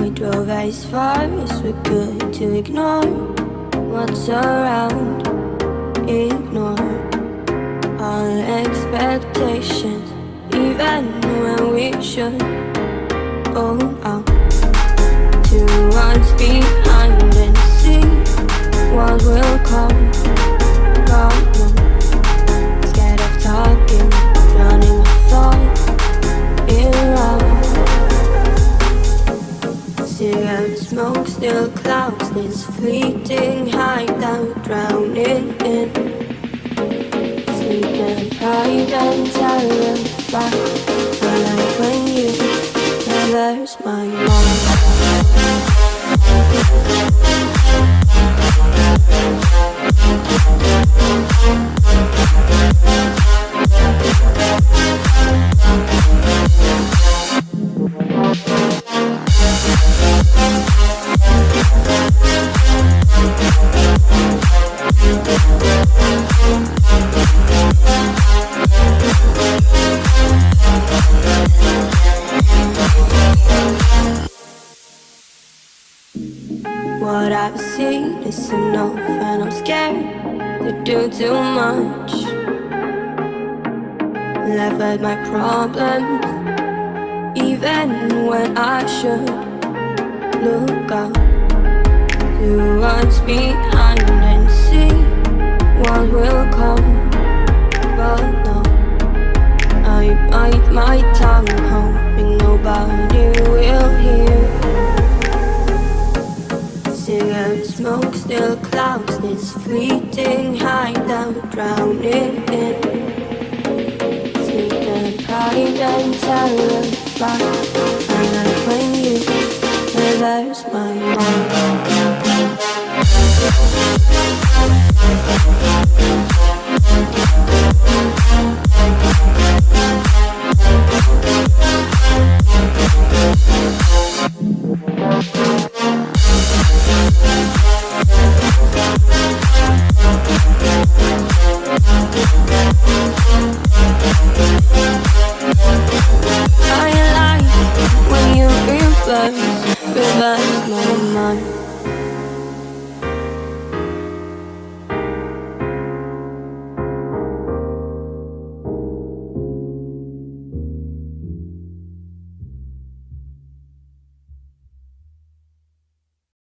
We drove as far as we could to ignore what's around, ignore all expectations, even when we should. Oh, smoke still clouds this fleeting hideout, drowning in sleep and pride and terrified. What I've seen is enough, and I'm scared to do too much. Laugh at my problems, even when I should look up to what's behind cloud, smoke still clouds This fleeting high now drowning in. Take the pride and terrified And when you reverse my lost my mind